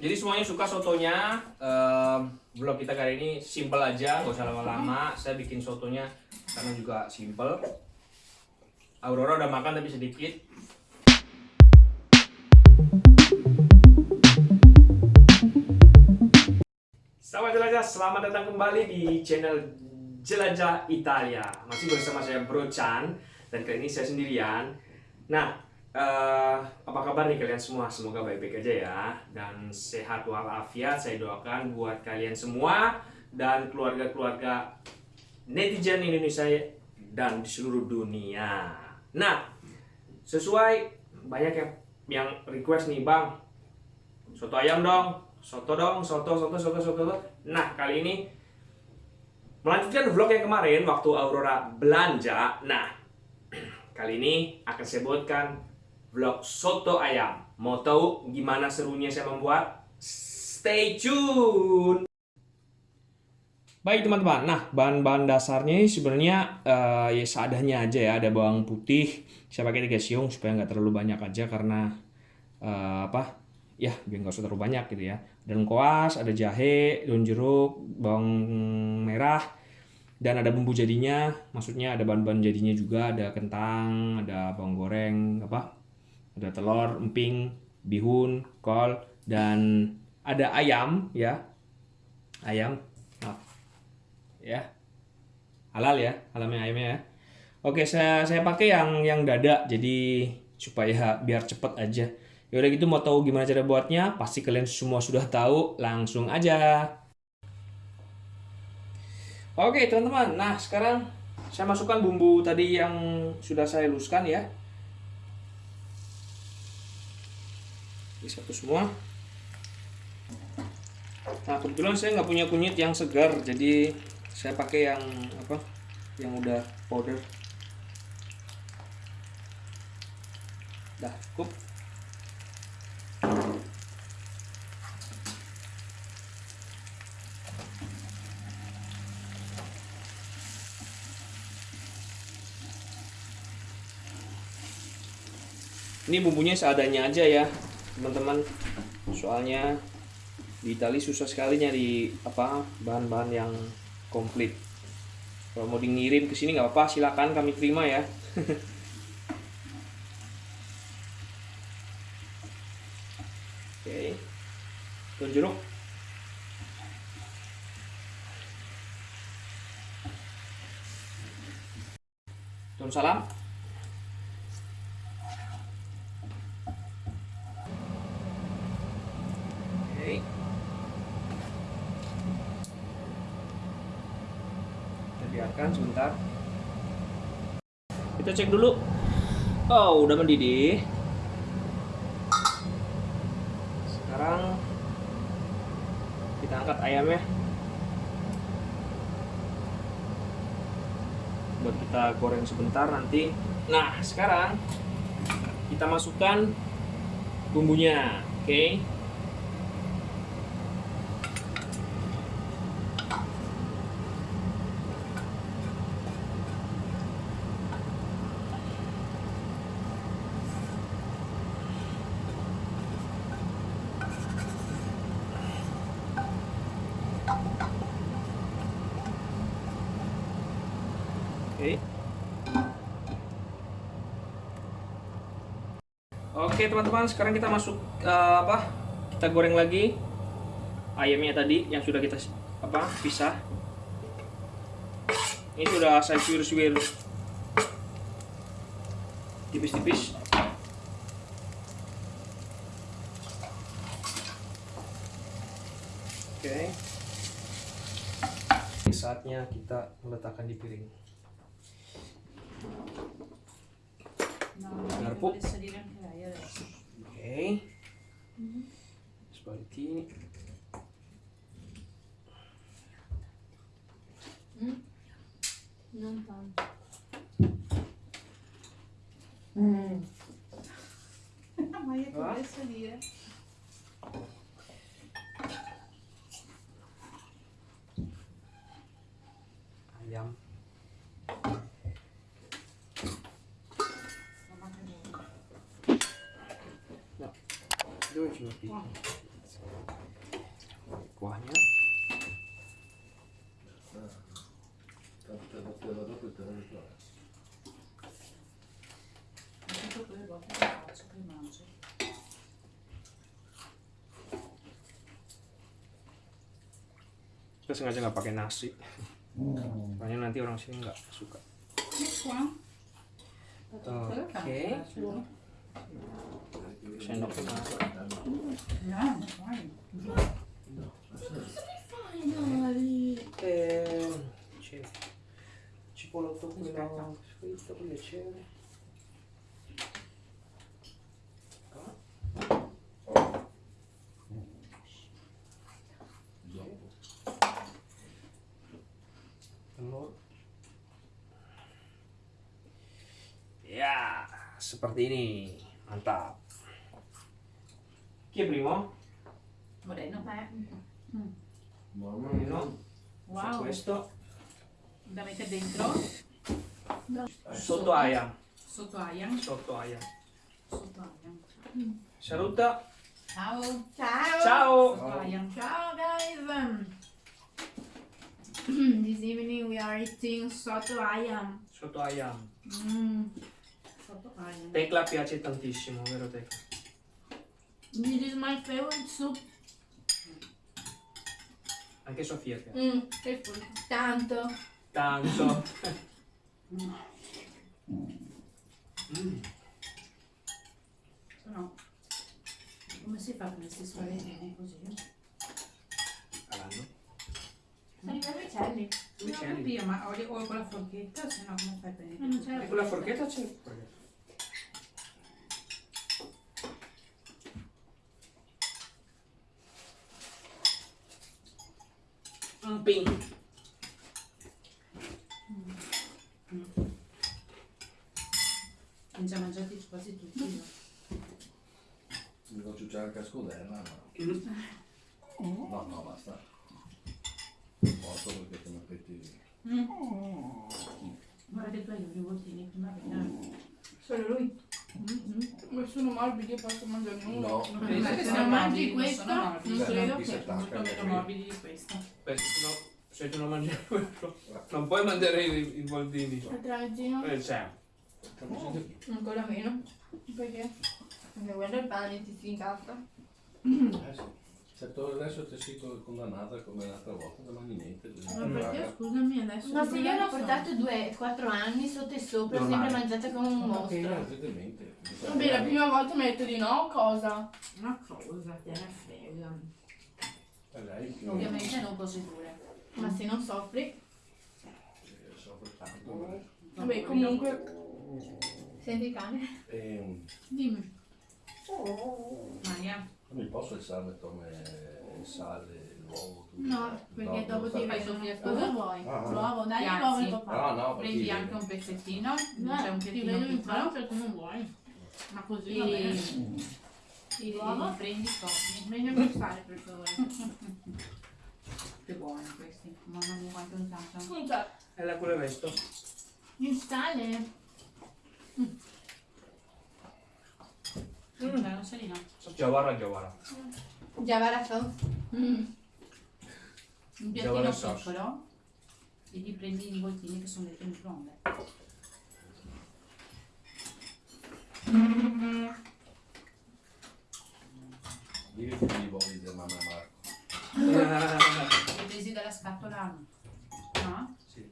jadi semuanya suka sotonya. Vlog kita kali ini simple aja, nggak usah lama-lama. Saya bikin sotonya karena juga simple. Aurora udah makan tapi sedikit. Selamat jelajah, selamat datang kembali di channel Jelajah Italia. Masih bersama saya Bro Chan dan kali ini saya sendirian. Nah, Uh, apa kabar nih kalian semua? Semoga baik-baik aja ya dan sehat walafiat. Saya doakan buat kalian semua dan keluarga-keluarga netizen Indonesia dan di seluruh dunia. Nah, sesuai banyak yang yang request nih bang, soto ayam dong, soto dong, soto, soto, soto, soto. Nah kali ini melanjutkan vlog yang kemarin waktu Aurora belanja. Nah kali ini akan saya buatkan vlog soto ayam. Mau tahu gimana serunya saya membuat? Stay tune! Baik teman-teman, nah bahan-bahan dasarnya sebenarnya uh, ya seadanya aja ya. Ada bawang putih, saya pakai tiga siung supaya nggak terlalu banyak aja karena uh, apa? Ya biar nggak usah terlalu banyak gitu ya. Dan koas, ada jahe, daun jeruk, bawang merah, dan ada bumbu jadinya. Maksudnya ada bahan-bahan jadinya juga, ada kentang, ada bawang goreng, apa ada telur, emping, bihun, kol, dan ada ayam ya. Ayam. Maaf. Ya. Halal ya, halalnya ayamnya ya. Oke, saya saya pakai yang yang dada jadi supaya biar cepet aja. Ya udah gitu mau tahu gimana cara buatnya? Pasti kalian semua sudah tahu, langsung aja. Oke, teman-teman. Nah, sekarang saya masukkan bumbu tadi yang sudah saya luskan ya. Ini satu semua. Nah kebetulan saya nggak punya kunyit yang segar jadi saya pakai yang apa? Yang udah powder. Dah cukup. Ini bumbunya seadanya aja ya teman-teman. Soalnya di Itali susah sekali nyari apa bahan-bahan yang komplit. Kalau mau dikirim ke sini nggak apa-apa silakan kami terima ya. Oke. Daun jeruk. Daun salam biarkan sebentar kita cek dulu. Oh udah mendidih. Sekarang kita angkat ayamnya. Buat kita goreng sebentar nanti. Nah sekarang kita masukkan bumbunya oke? okay. Oke. Oke teman-teman, sekarang kita masuk uh, apa? Kita goreng lagi ayamnya tadi yang sudah kita apa pisah. Ini sudah saya suwir-suwir tipis-tipis. Oke. Saatnya kita meletakkan di piring. Garpu. Oke. Okay. Seperti ini. Hmm? Nonton. Hmm. Maya começa ali, Ayam. Dove ci metti? 나 Kita sengaja nggak pakai nasi, soalnya nanti orang sini nggak suka. Oke. Okay. Sendoknya. Ya, piacere. Seperti ini. Mantap. Chi è primo? Moreno. Moreno. Wow. Questo. Da mettere dentro. Sotto aia. Sotto ayam. Sotto aia. Sotto ayam. Saluta. Ciao. Ciao. Ciao. Sotto ayam. Ciao guys. this evening we are eating soto ayam. Sotto aia. Mm. Sotto ayam. Tecla piace tantissimo, vero Tecla? This is my favorite soup. Anche Sofia piace. Mm. Tanto. Tanto. No. Come si fa con questi spaghetti così? Calando. Sono i miei uccelli. Non capire, ma o, o con la forchetta, se no come fai per Non c'è E con la forchetta c'è. Un pin. Abbiamo già mangiati quasi tutti. no? Mi faccio ciucciare anche a scudella, Mm. no. No, no, basta. Morto perché come appetiti. Guarda che tu hai i rivoltini prima perché... Solo lui. Ma sono morbidi, io posso mangiare nulla. No, Non sì, che sì. sono mangi non questo, sono non credo che- anche meno morbidi di questo. Beh, no, se tu non mangi quello, non puoi mangiare i, i voltini. Il tramezzino Eh, ancora meno. Perché? Perché è il pane ti si incazza. Eh sì. Se tu adesso ti sei condannata come l'altra volta, non mangi niente. Ma perché scusami adesso? Ma se io l'ho portato due, quattro anni sotto e sopra, ho Normale. sempre mangiata come un mostro. Evidentemente. Vabbè, la prima volta mi ha detto di no, cosa? Una cosa, te ne frega. Eh, lei Ovviamente non così dure. Ma se non soffri, eh, soffre tanto. Vabbè, comunque, senti cane. Ehm, Dimmi. Maria, non mi posso il sale come il sale, l'uovo, tutto. No, perché No, dopo ti fai vedono. Sofia, Cosa vuoi? Ah. L'uovo, dai l'uovo al papà. No, no, prendi perché- anche un pezzettino, No, c'è un ti pezzettino vedo in piccolo. tu non vuoi. Ma così va E, bene. e L'uovo? prendi così. Meglio gustare per favore. Che buoni questi. Mamma mia quanto non c'è. E la quello è questo. Il sale? C'è un salino. Giovara, giovara. Giavara sauce. Mm. Un piattino piccolo e gli prendi i involtini che sono dentro in microonde. Digli che gli voli di mamma Marco. Li presi dalla scatola? No? Sì.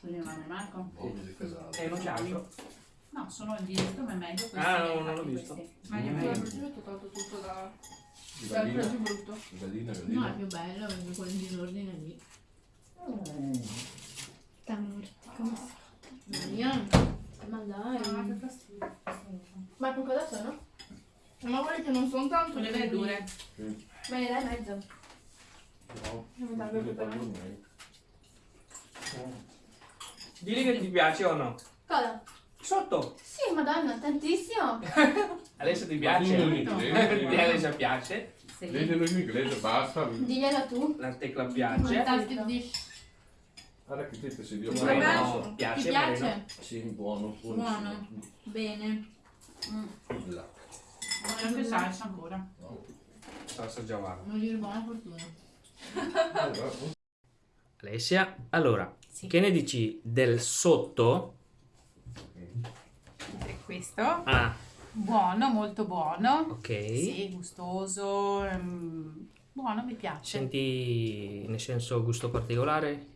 Quelli mamma Marco? Voli di casale. E c'è altro. No, sono dietro ma è meglio questi. Ah, no, non l'ho visto. questi. Meglio, Mm. Io meglio. ho toccato tutto da... Di dal gallina, più brutto. di gallina, No, è gallina. più bello perché quel disordine lì. Come Maria. Ma Ah, che dai. fastidio. Ma con cosa sono? Ma guarda che non sono tanto le verdure. Me ne dai mezzo. No, Non mi dà proprio per me. me. Digli che ti piace o no? Cosa? Sotto. Sì, madonna, tantissimo. Adesso ti piace? In inglese. Alessia piace, Sì. Leggilo in inglese, basta. Diglielo tu. la tecla piace, Fantastic dish. Guarda che te sei Dio. Ti Vabbè. Moreno Ti piace, piace? Moreno. Sì, buono, Buono. Bene. Là. C'è anche salsa ancora. No. Salsa giovara. Non dire buona fortuna. Allora, Alessia, allora, Sì. che ne dici del sotto? Questo, Ah, buono, molto buono. ok. Sì, gustoso, ehm, Buono, mi piace. Senti, nel senso, gusto particolare?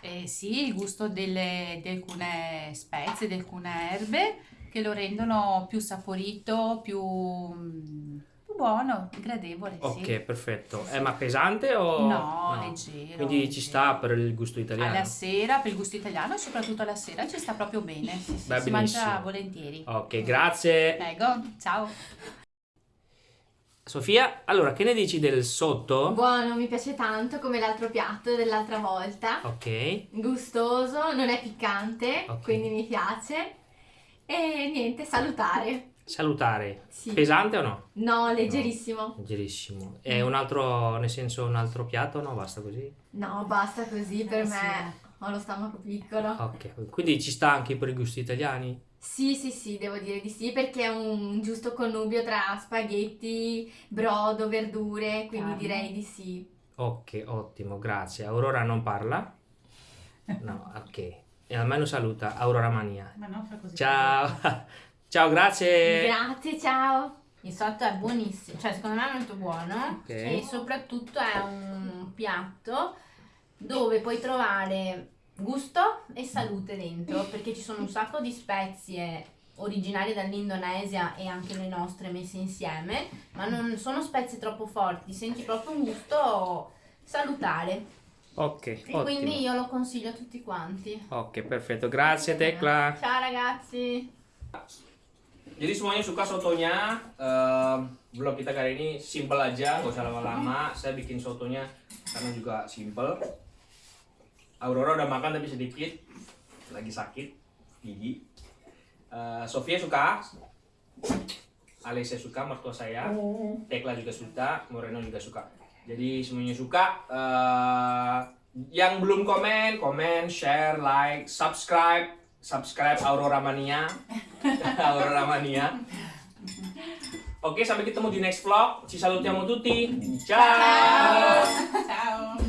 Eh, sì, il gusto delle- di alcune spezie, di alcune erbe che lo rendono più saporito, più, più buono, gradevole, sì. Ok, perfetto. Sì, È sì. ma pesante o... No, leggero. Quindi ci leggero. sta per il gusto italiano? Alla sera, per il gusto italiano e soprattutto alla sera ci sta proprio bene. Sì, sì, Beh, si mangia volentieri. Ok, grazie. Prego, ciao. Sofia, allora, che ne dici del sotto? Buono, mi piace tanto come l'altro piatto dell'altra volta. Ok, Gustoso, non è piccante, Ok. quindi mi piace. E niente, salutare. Salutare. Sì. Pesante o no? No, leggerissimo. Leggerissimo. È un altro, nel senso, un altro piatto o no? Basta così? No, basta così per Eh, me. Ho lo stomaco piccolo. Ok, quindi ci sta anche per i gusti italiani? Sì, sì, sì, devo dire di sì, perché è un giusto connubio tra spaghetti, brodo, verdure, quindi Carne. direi di sì. Ok, ottimo, grazie. Aurora non parla? No, ok. E almeno saluta Aurora Mania. Ma non fa così. Ciao. Ciao, grazie. Grazie, ciao. Il sotto è buonissimo, cioè secondo me è molto buono Ok. e soprattutto è un piatto dove puoi trovare gusto e salute dentro perché ci sono un sacco di spezie originarie dall'Indonesia e anche le nostre messe insieme, ma non sono spezie troppo forti, senti proprio un gusto salutare Ok, e ottimo. quindi io lo consiglio a tutti quanti. Oke, perfetto. Grazie, Tekla. Ciao ragazzi! Jadi semuanya suka sotonya. Ehm, vlog kita kali ini simple aja, nggak usah lama-lama. Saya bikin sotonya karena juga simple. Aurora udah makan tapi sedikit, lagi sakit gigi. Eh, Sofia suka, Alessia suka, mertua saya. Tekla juga suka, Moreno juga suka. Jadi semuanya suka. Eh, yang belum komen, komen, share, like, subscribe, subscribe Aurora Mania, Aurora Mania. Oke, sampai ketemu di next vlog. Ci salutiamo tutti. Ciao. Ciao.